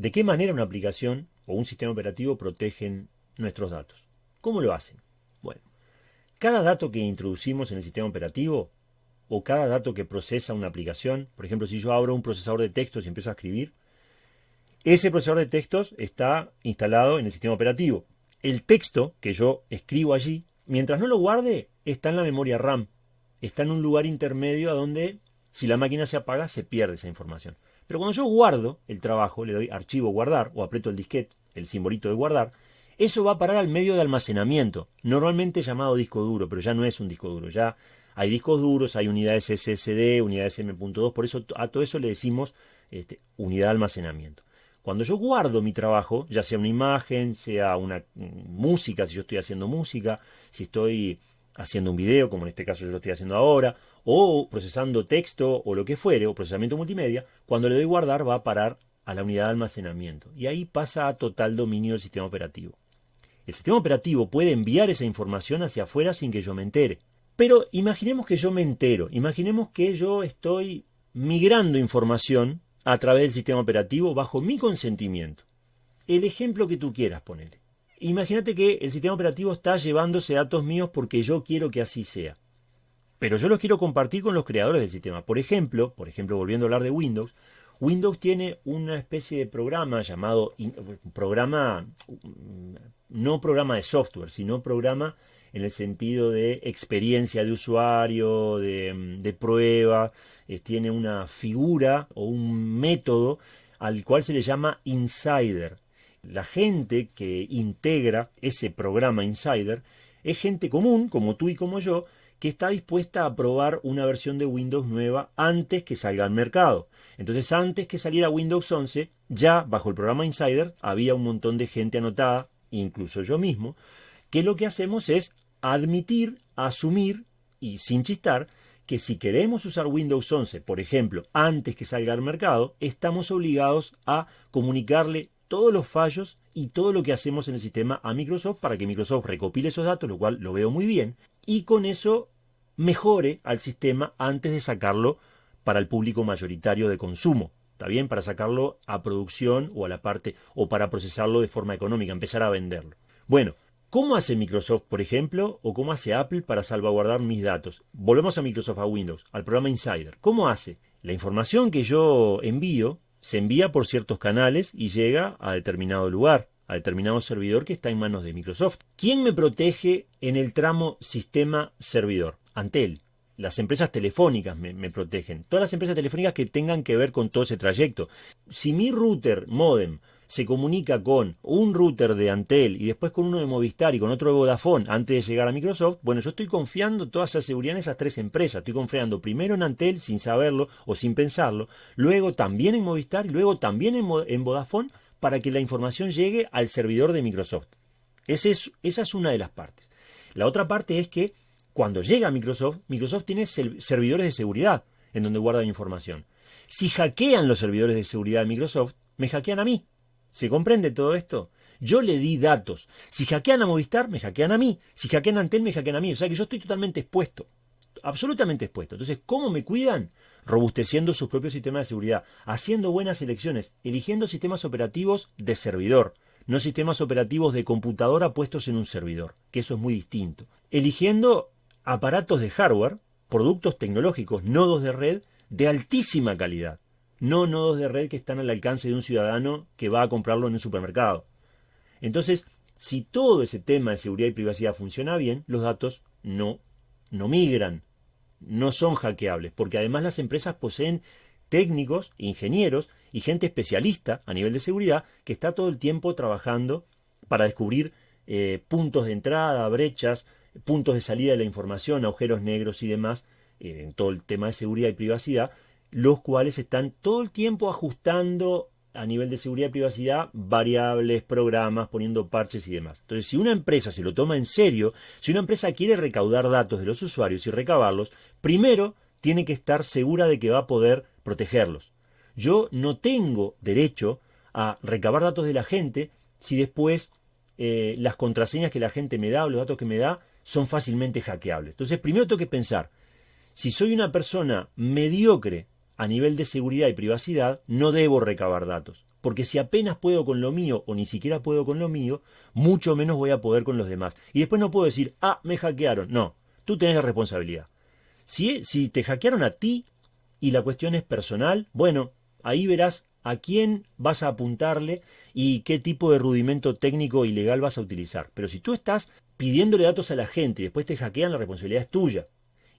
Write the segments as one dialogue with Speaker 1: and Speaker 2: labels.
Speaker 1: ¿De qué manera una aplicación o un sistema operativo protegen nuestros datos? ¿Cómo lo hacen? Bueno, cada dato que introducimos en el sistema operativo o cada dato que procesa una aplicación, por ejemplo, si yo abro un procesador de textos y empiezo a escribir, ese procesador de textos está instalado en el sistema operativo. El texto que yo escribo allí, mientras no lo guarde, está en la memoria RAM. Está en un lugar intermedio a donde, si la máquina se apaga, se pierde esa información. Pero cuando yo guardo el trabajo, le doy archivo guardar o aprieto el disquete, el simbolito de guardar, eso va a parar al medio de almacenamiento, normalmente llamado disco duro, pero ya no es un disco duro, ya hay discos duros, hay unidades SSD, unidades M.2, por eso a todo eso le decimos este, unidad de almacenamiento. Cuando yo guardo mi trabajo, ya sea una imagen, sea una mm, música, si yo estoy haciendo música, si estoy haciendo un video, como en este caso yo lo estoy haciendo ahora, o procesando texto o lo que fuere, o procesamiento multimedia, cuando le doy guardar va a parar a la unidad de almacenamiento. Y ahí pasa a total dominio del sistema operativo. El sistema operativo puede enviar esa información hacia afuera sin que yo me entere. Pero imaginemos que yo me entero, imaginemos que yo estoy migrando información a través del sistema operativo bajo mi consentimiento. El ejemplo que tú quieras ponerle. Imagínate que el sistema operativo está llevándose datos míos porque yo quiero que así sea. Pero yo los quiero compartir con los creadores del sistema. Por ejemplo, por ejemplo, volviendo a hablar de Windows, Windows tiene una especie de programa llamado programa no programa de software, sino programa en el sentido de experiencia de usuario, de, prueba, eh, tiene una figura o un método al cual se le llama insider. La gente que integra ese programa Insider es gente común, como tú y como yo, que está dispuesta a probar una versión de Windows nueva antes que salga al mercado. Entonces, antes que saliera Windows 11, ya bajo el programa Insider había un montón de gente anotada, incluso yo mismo, que lo que hacemos es admitir, asumir y sin chistar que si queremos usar Windows 11, por ejemplo, antes que salga al mercado, estamos obligados a comunicarle todos los fallos y todo lo que hacemos en el sistema a Microsoft para que Microsoft recopile esos datos, lo cual lo veo muy bien, y con eso mejore al sistema antes de sacarlo para el público mayoritario de consumo. ¿Está bien? Para sacarlo a producción o a la parte, o para procesarlo de forma económica, empezar a venderlo. Bueno, ¿cómo hace Microsoft, por ejemplo, o cómo hace Apple para salvaguardar mis datos? Volvemos a Microsoft, a Windows, al programa Insider. ¿Cómo hace? La información que yo envío se envía por ciertos canales y llega a determinado lugar, a determinado servidor que está en manos de Microsoft. ¿Quién me protege en el tramo sistema-servidor? Antel. Las empresas telefónicas me, me, protegen. Todas las empresas telefónicas que tengan que ver con todo ese trayecto. Si mi router modem se comunica con un router de Antel y después con uno de Movistar y con otro de Vodafone antes de llegar a Microsoft, bueno, yo estoy confiando toda esa seguridad en esas tres empresas. Estoy confiando primero en Antel sin saberlo o sin pensarlo, luego también en Movistar y luego también en, Vodafone para que la información llegue al servidor de Microsoft. esa es una de las partes. La otra parte es que cuando llega a Microsoft, Microsoft tiene servidores de seguridad en donde guarda información. Si hackean los servidores de seguridad de Microsoft, me hackean a mí. ¿Se comprende todo esto? Yo le di datos. Si hackean a Movistar, me hackean a mí. Si hackean a Antel, me hackean a mí. O sea que yo estoy totalmente expuesto. Absolutamente expuesto. Entonces, ¿cómo me cuidan? Robusteciendo sus propios sistemas de seguridad, haciendo buenas elecciones, eligiendo sistemas operativos de servidor, no sistemas operativos de computadora puestos en un servidor, que eso es muy distinto. Eligiendo aparatos de hardware, productos tecnológicos, nodos de red de altísima calidad no nodos de red que están al alcance de un ciudadano que va a comprarlo en un supermercado. Entonces, si todo ese tema de seguridad y privacidad funciona bien, los datos no, no migran, no son hackeables, porque además las empresas poseen técnicos, ingenieros y gente especialista a nivel de seguridad que está todo el tiempo trabajando para descubrir eh, puntos de entrada, brechas, puntos de salida de la información, agujeros negros y demás, eh, en todo el tema de seguridad y privacidad, los cuales están todo el tiempo ajustando a nivel de seguridad y privacidad variables, programas, poniendo parches y demás. Entonces, si una empresa se lo toma en serio, si una empresa quiere recaudar datos de los usuarios y recabarlos, primero tiene que estar segura de que va a poder protegerlos. Yo no tengo derecho a recabar datos de la gente si después eh, las contraseñas que la gente me da o los datos que me da son fácilmente hackeables. Entonces, primero tengo que pensar, si soy una persona mediocre a nivel de seguridad y privacidad, no debo recabar datos. Porque si apenas puedo con lo mío o ni siquiera puedo con lo mío, mucho menos voy a poder con los demás. Y después no puedo decir, ah, me hackearon. No, tú tenés la responsabilidad. Si, si te hackearon a ti y la cuestión es personal, bueno, ahí verás a quién vas a apuntarle y qué tipo de rudimento técnico y legal vas a utilizar. Pero si tú estás pidiéndole datos a la gente y después te hackean, la responsabilidad es tuya.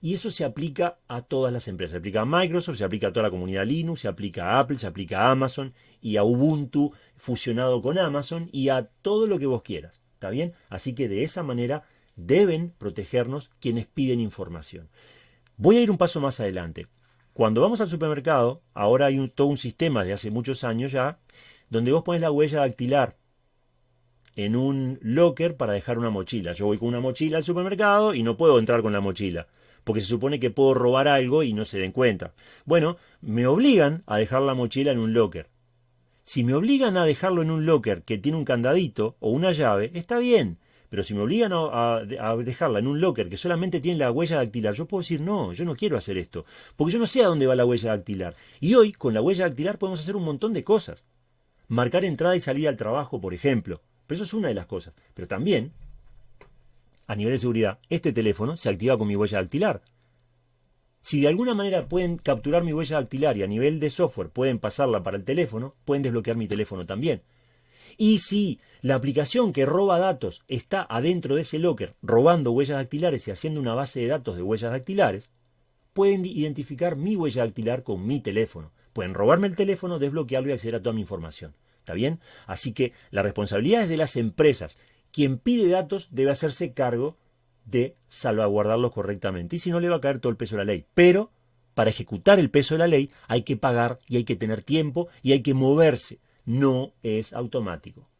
Speaker 1: Y eso se aplica a todas las empresas. Se aplica a Microsoft, se aplica a toda la comunidad Linux, se aplica a Apple, se aplica a Amazon y a Ubuntu fusionado con Amazon y a todo lo que vos quieras. ¿Está bien? Así que de esa manera deben protegernos quienes piden información. Voy a ir un paso más adelante. Cuando vamos al supermercado, ahora hay todo un sistema de hace muchos años ya, donde vos pones la huella dactilar en un locker para dejar una mochila. Yo voy con una mochila al supermercado y no puedo entrar con la mochila, porque se supone que puedo robar algo y no se den cuenta. Bueno, me obligan a dejar la mochila en un locker. Si me obligan a dejarlo en un locker que tiene un candadito o una llave, está bien. Pero si me obligan a, dejarla en un locker que solamente tiene la huella dactilar, yo puedo decir, no, yo no quiero hacer esto, porque yo no sé a dónde va la huella dactilar. Y hoy, con la huella dactilar, podemos hacer un montón de cosas. Marcar entrada y salida al trabajo, por ejemplo. Pero eso es una de las cosas. Pero también, a nivel de seguridad, este teléfono se activa con mi huella dactilar. Si de alguna manera pueden capturar mi huella dactilar y a nivel de software pueden pasarla para el teléfono, pueden desbloquear mi teléfono también. Y si la aplicación que roba datos está adentro de ese locker robando huellas dactilares y haciendo una base de datos de huellas dactilares, pueden identificar mi huella dactilar con mi teléfono. Pueden robarme el teléfono, desbloquearlo y acceder a toda mi información. ¿Está bien? Así que la responsabilidad es de las empresas. Quien pide datos debe hacerse cargo de salvaguardarlos correctamente. Y si no, le va a caer todo el peso de la ley. Pero para ejecutar el peso de la ley hay que pagar y hay que tener tiempo y hay que moverse. No es automático.